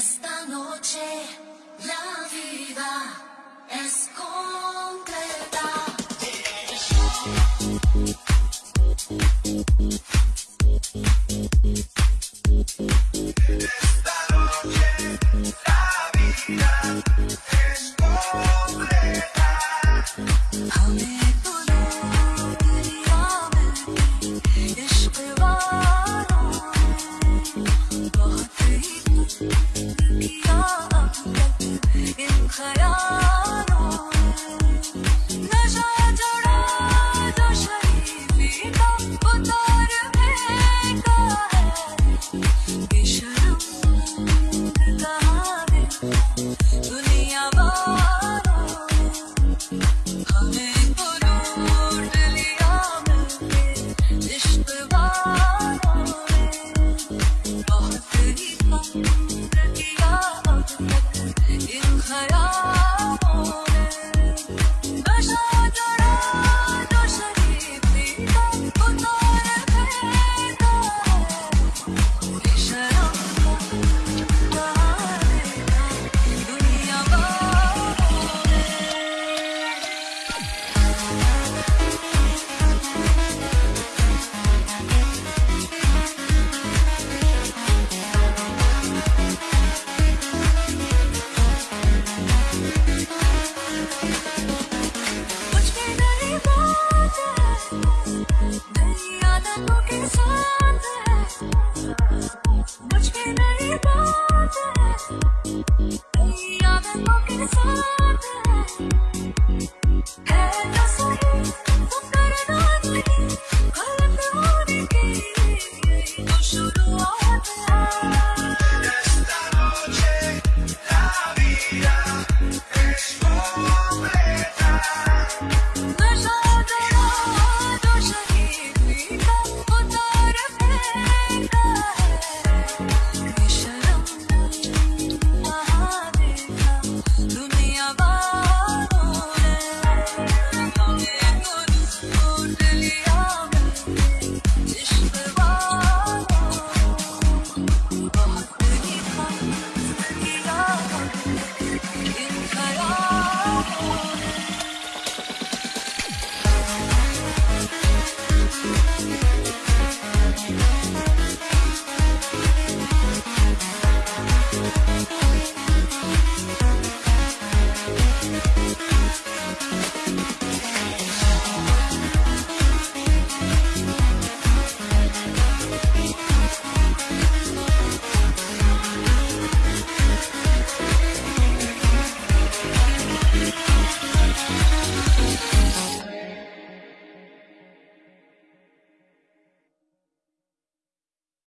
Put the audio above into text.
Esta noche la vida es como Yağ aklım, benim hayal Yeah. beautiful.